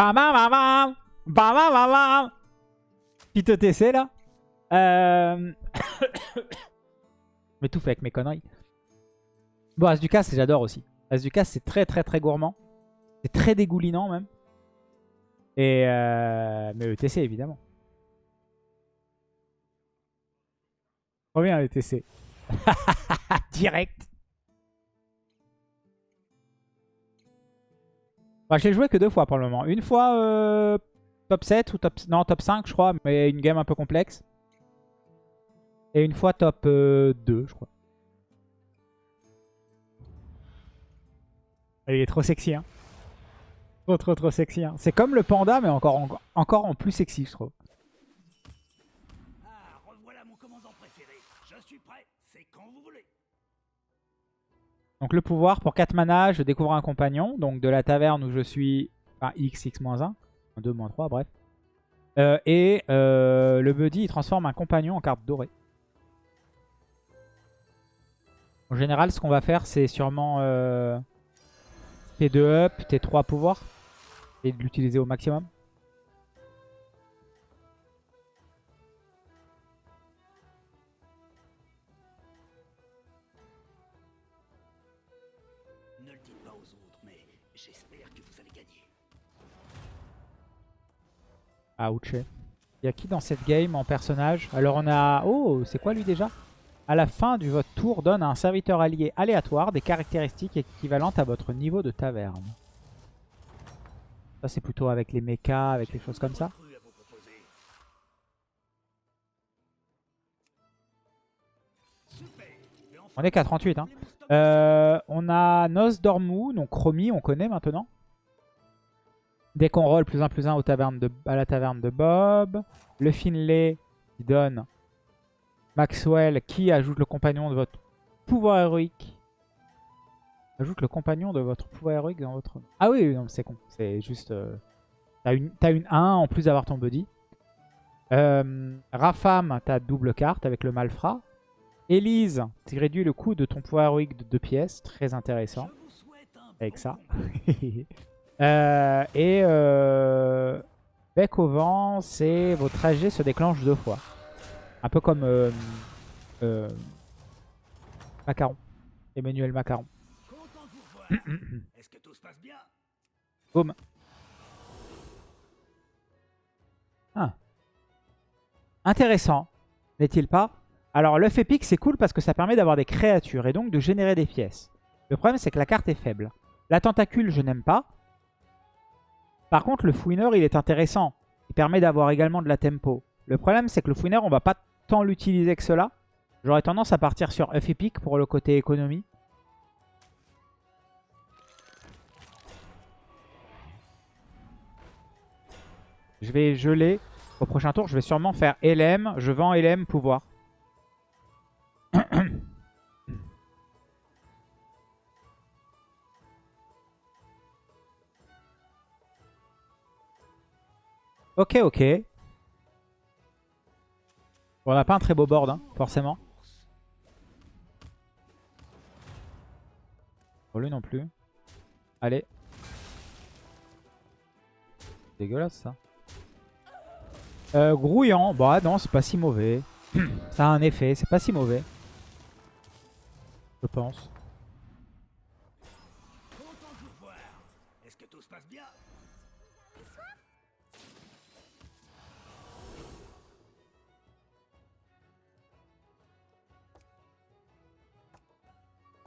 Bam bam bam bam Bam bam bam Petit ETC là. Euh... Mais tout fait avec mes conneries. Bon, As du casse, j'adore aussi. As du casse, c'est très très très gourmand. C'est très dégoulinant même. Et euh... Mais ETC évidemment. Trop bien ETC. Direct. Je l'ai joué que deux fois pour le moment. Une fois euh, top 7 ou top... Non, top 5 je crois, mais une game un peu complexe. Et une fois top 2 euh, je crois. Il est trop sexy hein. Trop trop trop sexy hein. C'est comme le panda mais encore, en, encore en plus sexy je trouve. Donc le pouvoir, pour 4 mana, je découvre un compagnon. Donc de la taverne où je suis, enfin X, X-1, 2, 3, bref. Euh, et euh, le buddy, il transforme un compagnon en carte dorée. En général, ce qu'on va faire, c'est sûrement euh, T2 up, T3 pouvoir. Et de l'utiliser au maximum. Ouch. Il y a qui dans cette game en personnage? Alors on a... Oh, c'est quoi lui déjà? À la fin du votre tour, donne à un serviteur allié aléatoire des caractéristiques équivalentes à votre niveau de taverne. Ça c'est plutôt avec les mechas, avec les choses comme ça. On est qu'à 38. Hein. Euh, on a Nos Dormou, donc Chromie, on connaît maintenant. Dès qu'on roll plus 1 plus 1 au taverne de, à la taverne de Bob. Le Finlay qui donne Maxwell qui ajoute le compagnon de votre pouvoir héroïque. Ajoute le compagnon de votre pouvoir héroïque dans votre... Ah oui, c'est con. C'est juste... Euh, t'as une, as une 1 en plus d'avoir ton buddy. Euh, Rafam, t'as double carte avec le Malfrat. Elise, tu réduis le coût de ton pouvoir héroïque de 2 pièces. Très intéressant. Avec ça. Euh, et euh, bec au vent, c'est vos trajets se déclenchent deux fois. Un peu comme euh, euh, Macaron. Emmanuel Macaron. Est-ce Boum. Ah. Intéressant, n'est-il pas? Alors l'œuf épique c'est cool parce que ça permet d'avoir des créatures et donc de générer des pièces. Le problème c'est que la carte est faible. La tentacule je n'aime pas. Par contre, le fouineur, il est intéressant. Il permet d'avoir également de la tempo. Le problème, c'est que le fouineur, on va pas tant l'utiliser que cela. J'aurais tendance à partir sur F Epic pour le côté économie. Je vais geler. Au prochain tour, je vais sûrement faire LM. Je vends LM pouvoir. Ok, ok. on n'a pas un très beau board, hein, forcément. Pour lui non plus. Allez. Dégueulasse ça. Euh, grouillant. Bah non, c'est pas si mauvais. ça a un effet, c'est pas si mauvais. Je pense.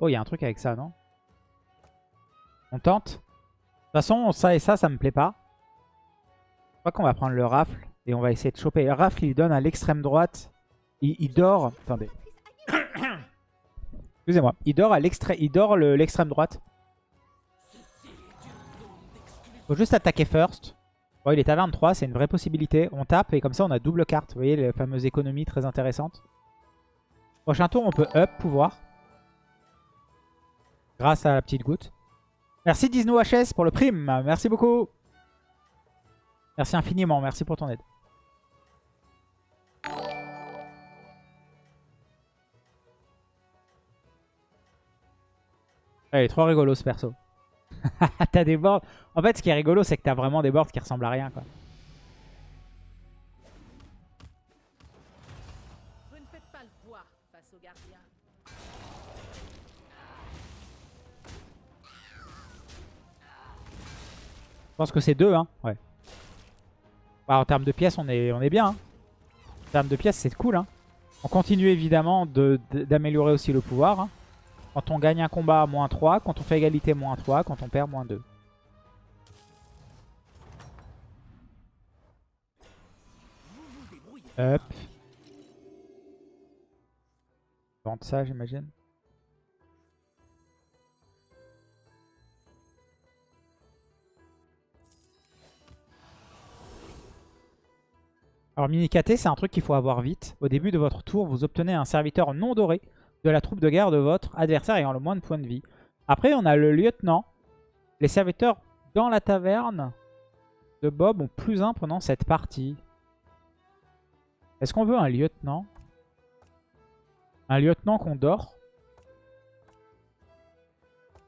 Oh, il y a un truc avec ça, non On tente De toute façon, ça et ça, ça me plaît pas. Je crois qu'on va prendre le rafle et on va essayer de choper. Le rafle, il donne à l'extrême droite. Il, dort... Attendez. Excusez-moi. Il dort à l'extrême il dort l'extrême droite. Faut juste attaquer first. Bon, il est à 23, c'est une vraie possibilité. On tape et comme ça, on a double carte. Vous voyez, les fameuses économies très intéressantes. Prochain tour, on peut up pouvoir. Grâce à la petite goutte. Merci Disney HS pour le prime. Merci beaucoup. Merci infiniment. Merci pour ton aide. Elle est trop rigolo ce perso. t'as des boards. En fait, ce qui est rigolo, c'est que t'as vraiment des boards qui ressemblent à rien, quoi. Je pense que c'est deux, hein. Ouais. Bah, en termes de pièces, on est, on est bien. hein. En termes de pièces, c'est cool. Hein. On continue évidemment de- de- d'améliorer aussi le pouvoir. hein. Quand on gagne un combat, moins 3. Quand on fait égalité, moins 3. Quand on perd, moins 2. Hop. Vendre ça, j'imagine. Alors mini KT, c'est un truc qu'il faut avoir vite. Au début de votre tour, vous obtenez un serviteur non doré de la troupe de guerre de votre adversaire ayant le moins de points de vie. Après, on a le lieutenant. Les serviteurs dans la taverne de Bob ont plus un pendant cette partie. Est-ce qu'on veut un lieutenant? Un lieutenant qu'on dort?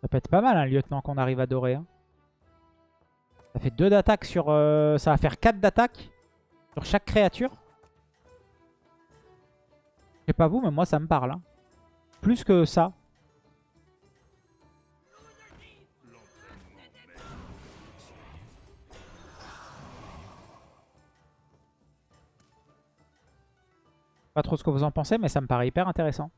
Ça peut être pas mal un lieutenant qu'on arrive à dorer. hein. Ça fait 2 d'attaque sur... euh, ça va faire 4 d'attaque sur chaque créature. Je sais pas vous, mais moi ça me parle. hein. Plus que ça. Pas trop ce que vous en pensez, mais ça me paraît hyper intéressant.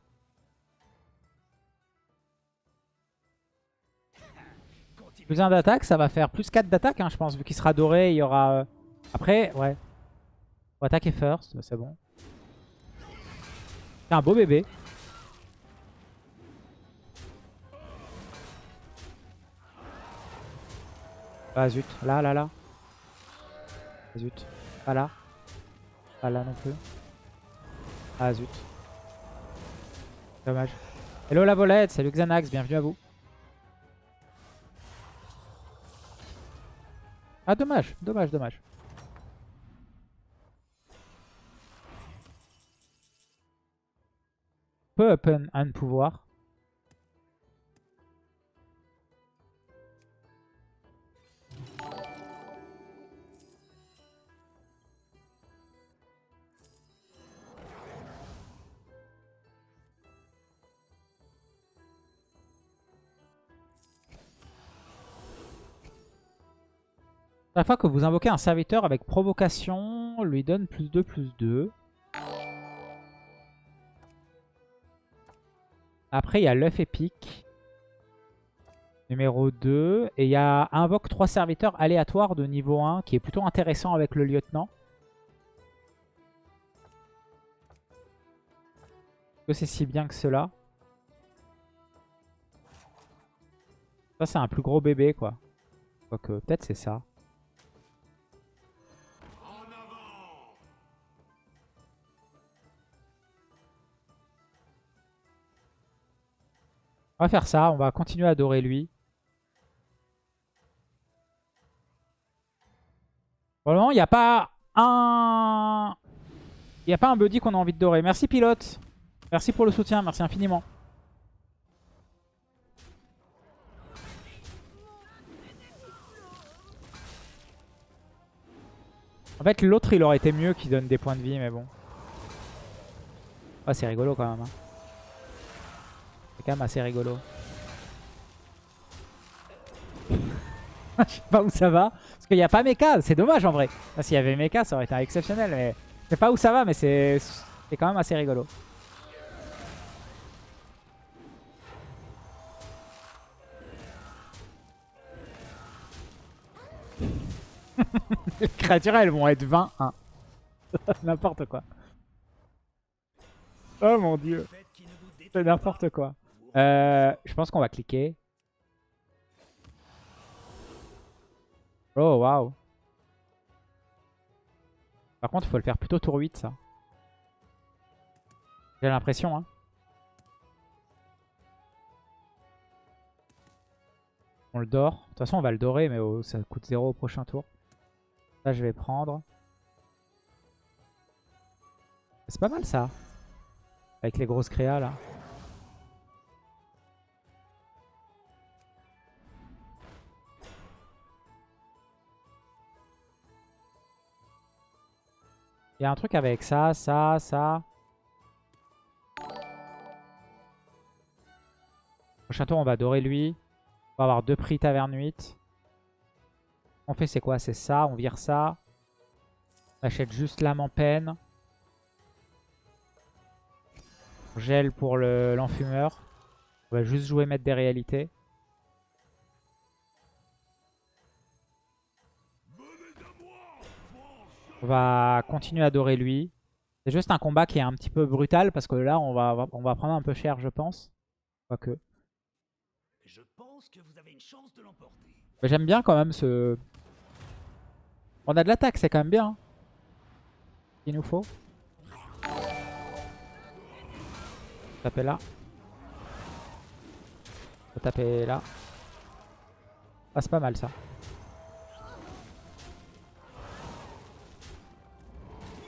Plus 1 d'attaque, ça va faire plus 4 d'attaque, hein, je pense. Vu qu'il sera doré, il y aura... euh, Après, ouais. Faut attaquer first, c'est bon. C'est un beau bébé. Ah zut, là, là, là. Ah, zut, pas là. Pas là non plus. Ah zut. Dommage. Hello la volette, salut Xanax, bienvenue à vous. Ah dommage, dommage, dommage. Peu open un pouvoir. Chaque fois que vous invoquez un serviteur avec provocation, lui donne plus 2, plus 2. Après, il y a l'œuf épique. Numéro 2. Et il y a invoque 3 serviteurs aléatoires de niveau 1 qui est plutôt intéressant avec le lieutenant. Est-ce que c'est si bien que cela? Ça, c'est un plus gros bébé, quoi. Quoique, peut-être c'est ça. On va faire ça, on va continuer à adorer lui. Pour le moment, il n'y a pas un... Il n'y a pas un buddy qu'on a envie de dorer. Merci pilote. Merci pour le soutien, merci infiniment. En fait, l'autre, il aurait été mieux qu'il donne des points de vie, mais bon. Ah, c'est rigolo quand même. hein. C'est quand même assez rigolo. Je sais pas où ça va. Parce qu'il n'y a pas Mecha. C'est dommage en vrai. S'il y avait Mecha, ça aurait été exceptionnel. Mais je sais pas où ça va, mais c'est quand même assez rigolo. Les créatures, elles vont être 20 1 N'importe quoi. Oh mon dieu. C'est n'importe quoi. Euh, je pense qu'on va cliquer. Oh, waouh. Par contre, il faut le faire plutôt tour 8, ça. J'ai l'impression, hein. On le dort. De toute façon, on va le dorer, mais ça coûte 0 au prochain tour. Ça, je vais prendre. C'est pas mal, ça. Avec les grosses créas, là. Il y a un truc avec ça, ça, ça. Prochain tour, on va adorer lui. On va avoir deux prix taverne 8. On fait c'est quoi? C'est ça, on vire ça. On achète juste l'âme en peine. Gel pour le- l'enfumeur. on va juste jouer mettre des réalités. On va continuer à adorer lui. C'est juste un combat qui est un petit peu brutal parce que là, on va, on va prendre un peu cher, je pense. Quoique. Je pense que vous avez une chance de l'emporter. Mais J'aime bien quand même ce... On a de l'attaque, c'est quand même bien. hein. Il nous faut. Taper là. Faut taper là. Ah, c'est pas mal ça.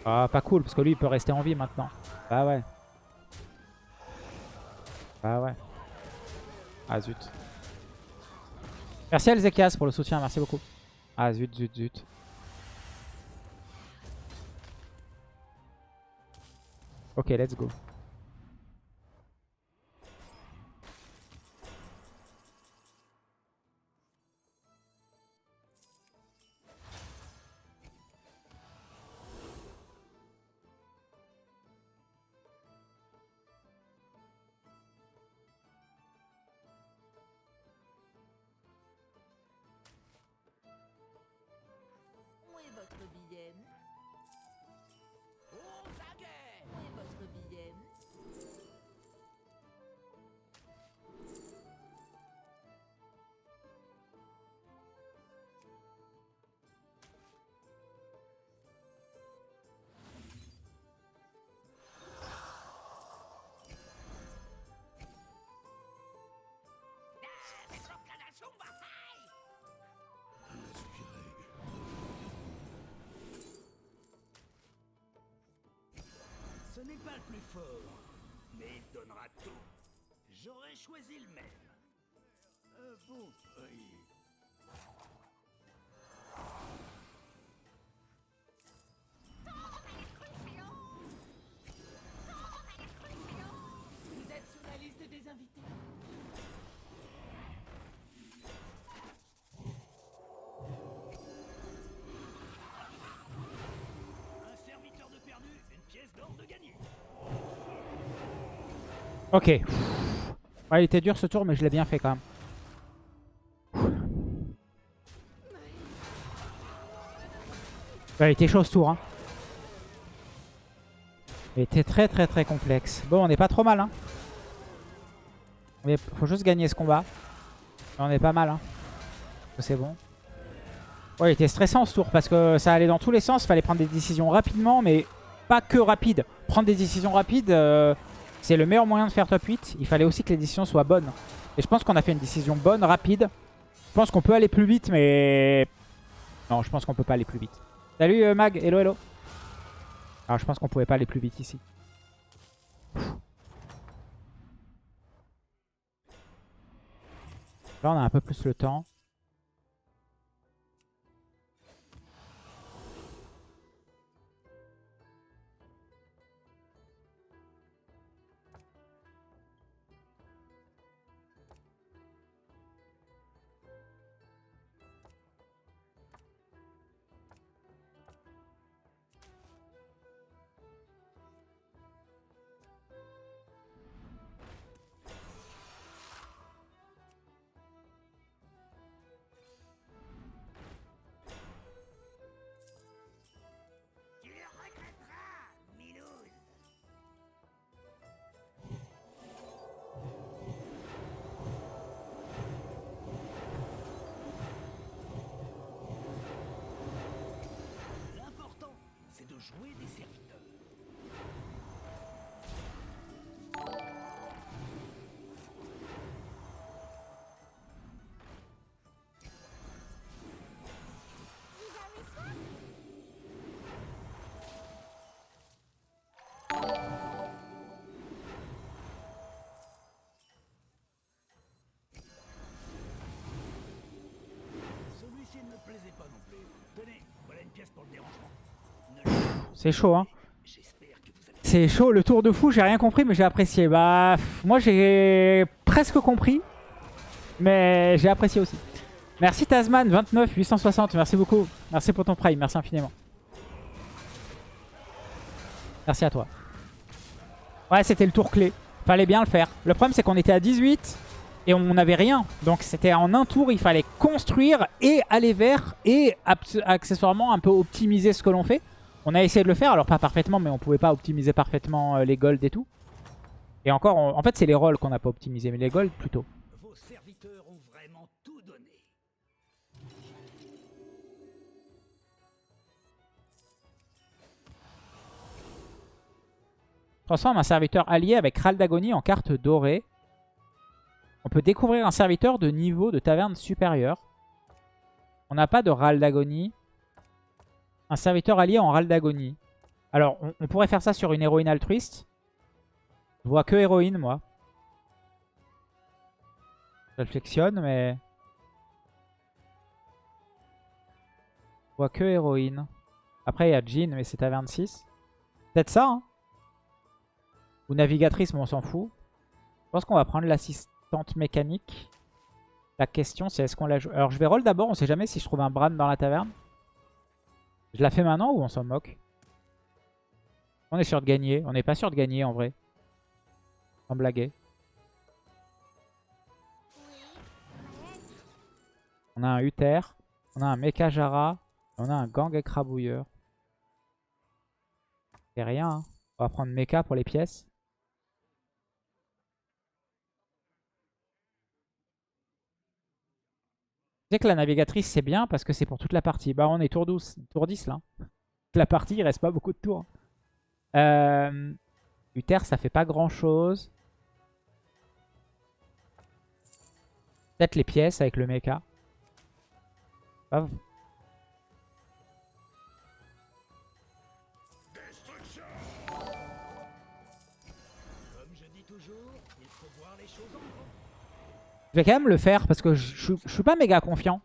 Ah, pas cool, parce que lui, il peut rester en vie maintenant. Bah ouais. Bah ouais. Ah zut. Merci Alzekias pour le soutien, merci beaucoup. Ah zut, zut, zut. Ok, let's go. Votre billet n'est pas le plus fort, mais il donnera tout. J'aurais choisi le même. Euh, bon, oui. Ok. Ouais, il était dur ce tour, mais je l'ai bien fait quand même. Ouais, il était chaud ce tour. Hein. Il était très très très complexe. Bon, on n'est pas trop mal. Hein. Mais faut juste gagner ce combat. On est pas mal. Hein. C'est bon. Ouais, il était stressant ce tour parce que ça allait dans tous les sens. Il fallait prendre des décisions rapidement, mais pas que rapide. Prendre des décisions rapides, euh, c'est le meilleur moyen de faire top 8. Il fallait aussi que les décisions soient bonnes. Et je pense qu'on a fait une décision bonne, rapide. Je pense qu'on peut aller plus vite, mais... Non, je pense qu'on peut pas aller plus vite. Salut euh, Mag, hello hello. Alors je pense qu'on pouvait pas aller plus vite ici. Là on a un peu plus le temps. Jouer des serviteurs. C'est chaud, hein. C'est chaud, le tour de fou, j'ai rien compris, mais j'ai apprécié. Bah, moi j'ai presque compris, mais j'ai apprécié aussi. Merci Tasman, 29, 860, merci beaucoup. Merci pour ton prime, merci infiniment. Merci à toi. Ouais, c'était le tour clé. Fallait bien le faire. Le problème, c'est qu'on était à 18 et on n'avait rien. Donc c'était en un tour, il fallait construire et aller vers et accessoirement un peu optimiser ce que l'on fait. On a essayé de le faire, alors pas parfaitement, mais on pouvait pas optimiser parfaitement euh, les golds et tout. Et encore, on- en fait, c'est les rolls qu'on n'a pas optimisé, mais les golds plutôt. Vos serviteurs ont vraiment tout donné. Transforme un serviteur allié avec Ral d'Agonie en carte dorée. On peut découvrir un serviteur de niveau de taverne supérieur. On n'a pas de Ral d'Agonie. Un serviteur allié en Ral d'Agonie. Alors, on, pourrait faire ça sur une héroïne altruiste. Je vois que héroïne, moi. Je réflexionne, mais... Je vois que héroïne. Après, il y a Jean, mais c'est taverne 6. Peut-être ça, hein ou navigatrice, mais on s'en fout. Je pense qu'on va prendre l'assistante mécanique. La question, c'est est-ce qu'on la joue? Alors, je vais roll d'abord. On sait jamais si je trouve un Bran dans la taverne. Je la fais maintenant ou on s'en moque? On est sûr de gagner. On n'est pas sûr de gagner, en vrai. Sans blaguer. On a un Uther. On a un Mecha Jara. On a un Gang écrabouilleur. C'est rien, hein. On va prendre Mecha pour les pièces. Que la navigatrice c'est bien parce que c'est pour toute la partie. Bah on est tour 12, tour 10 là. La partie il reste pas beaucoup de tours. Euh, Uther ça fait pas grand chose. Peut-être les pièces avec le mecha. Je vais quand même le faire parce que je, suis pas méga confiant.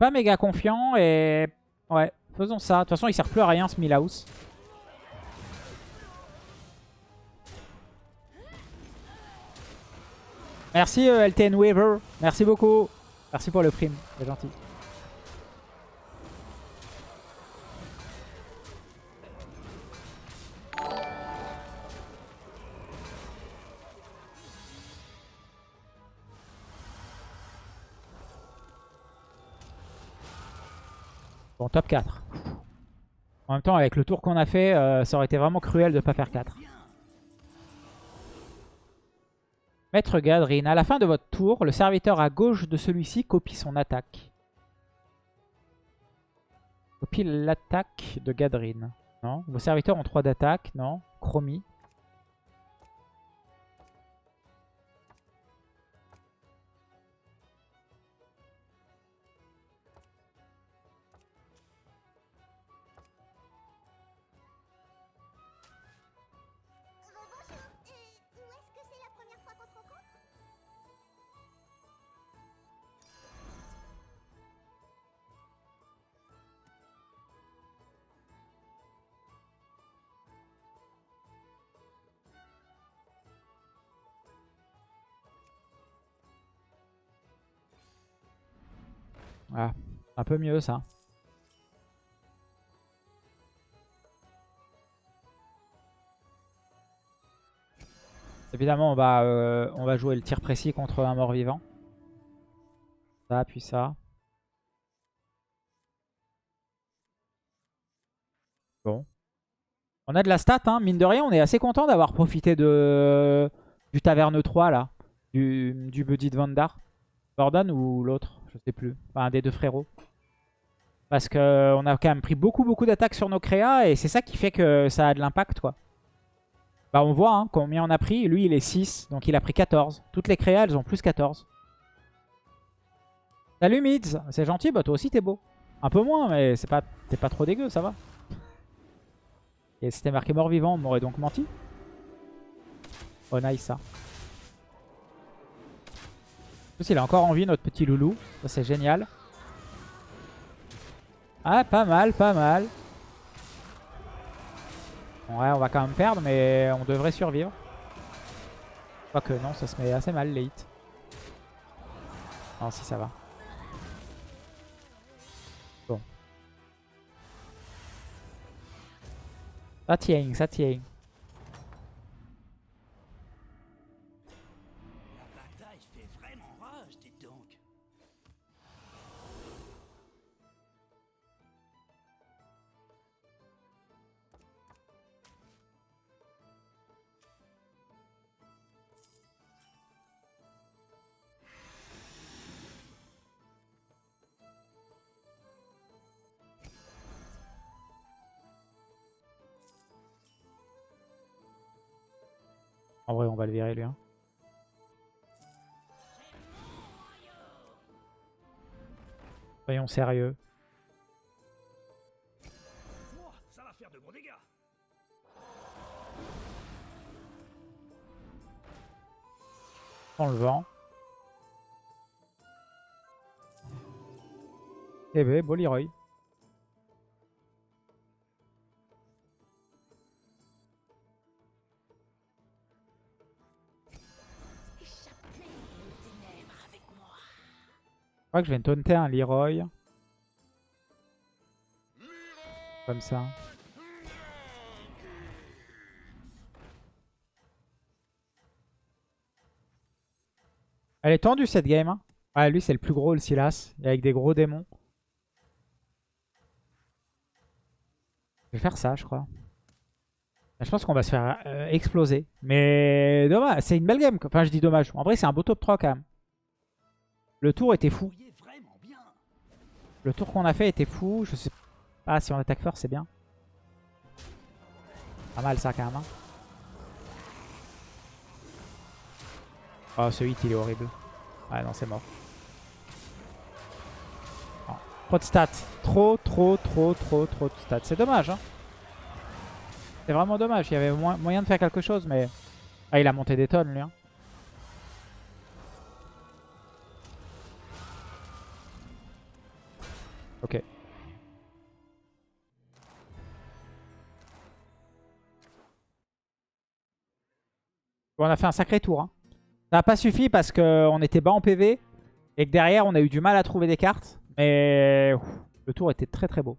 Pas méga confiant et... Ouais, faisons ça. De toute façon, il sert plus à rien ce Milhouse. Merci euh, LTN Weaver. Merci beaucoup. Merci pour le prime. C'est gentil. Bon, top 4. En même temps, avec le tour qu'on a fait, euh, ça aurait été vraiment cruel de pas faire 4. Maître Gadrin, à la fin de votre tour, le serviteur à gauche de celui-ci copie son attaque. Copie l'attaque de Gadrin. Non. Vos serviteurs ont 3 d'attaque. Non? Chromie. Ah, un peu mieux ça. Évidemment, on va, euh, on va jouer le tir précis contre un mort-vivant. Ça, puis ça. Bon. On a de la stat, hein. mine de rien, on est assez content d'avoir profité de du Taverne 3, là. Du, du Buddy de Vandar. Gordon ou l'autre, je sais plus. Enfin, un des deux frérots. Parce qu'on a quand même pris beaucoup beaucoup d'attaques sur nos créas et c'est ça qui fait que ça a de l'impact quoi. Bah on voit hein, combien on a pris. Lui il est 6, donc il a pris 14. Toutes les créas elles ont plus 14. Salut Mids, c'est gentil, bah toi aussi t'es beau. Un peu moins mais c'est pas t'es pas trop dégueu, ça va. Et c'était marqué mort vivant on m'aurait donc menti. Oh nice ça. Plus il a encore envie notre petit loulou, ça c'est génial. Ah, pas mal, pas mal. Ouais, on va quand même perdre, mais on devrait survivre. Quoique non, ça se met assez mal les hits. Non, si ça va. Bon. Ça tient, ça tient. En vrai, on va le virer lui. hein. Soyons sérieux. Dans le vent. Eh ben, beau. Crois que je vais taunter un Leroy. Comme ça. Elle est tendue cette game. Hein. Lui c'est le plus gros, le Silas. Et avec des gros démons. Je vais faire ça, je crois. Je pense qu'on va se faire euh, exploser. Mais dommage, c'est une belle game. Enfin, je dis dommage. En vrai, c'est un beau top 3 quand même. Le tour était fou. Le tour qu'on a fait était fou. Je sais pas si on attaque fort, c'est bien. Pas mal ça quand même. Oh, ce hit il est horrible. Ouais, non, c'est mort. Non. Trop de stats. Trop, trop, trop, trop, trop de stats. C'est dommage. Hein. C'est vraiment dommage. Il y avait mo- moyen de faire quelque chose, mais. Ah, il a monté des tonnes lui. hein. On a fait un sacré tour. hein. Ça n'a pas suffi parce qu'on était bas en PV et que derrière on a eu du mal à trouver des cartes. Mais le tour était très très beau.